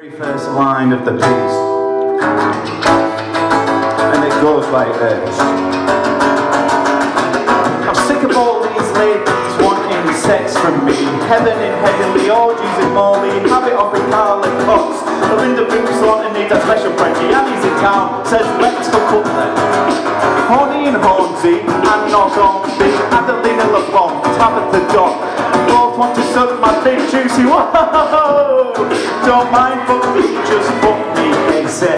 Very first line of the piece. And it goes like this. I'm sick of all these ladies wanting sex from me. Heaven in heavenly orgies in Morley. Have it off with and Cox. Belinda Boots wanting need a special friend. Gianni's in town, says let's hook up. Horny and Hornsey, and not on big Adelina LeBon, whoa. Don't mind fuck me, just fuck me, they say.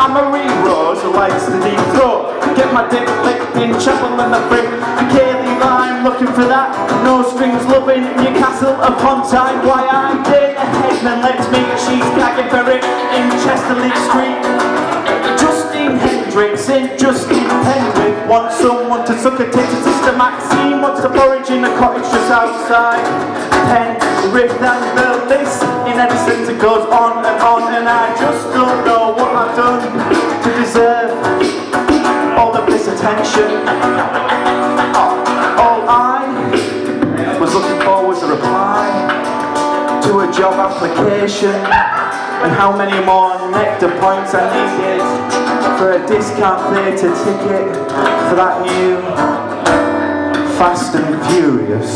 I'm Marie Rose who likes the deep throat. Get my dick licked in chapel and the brick. Kaylee Lime looking for that. No strings loving Newcastle upon Tyne. Why I did a headman let's meet. She's gagging for it in Chesterley Street. Justin Hendricks in Justin Penrith wants someone to suck a tit to Sister Maxine wants to forage in a cottage outside Penrith and the list in Edison it goes on and on and I just don't know what I've done to deserve all of this attention. Uh, all I was looking for was a reply to a job application. And how many more nectar points I needed for a discount theatre ticket for that new Furious.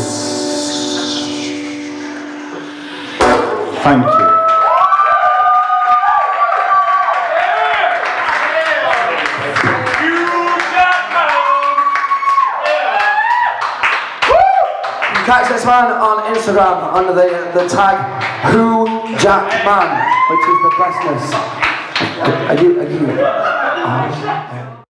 Thank you. Catch this man on Instagram under the, the tag Who Jack Man, which is the bestness. Are you, are you?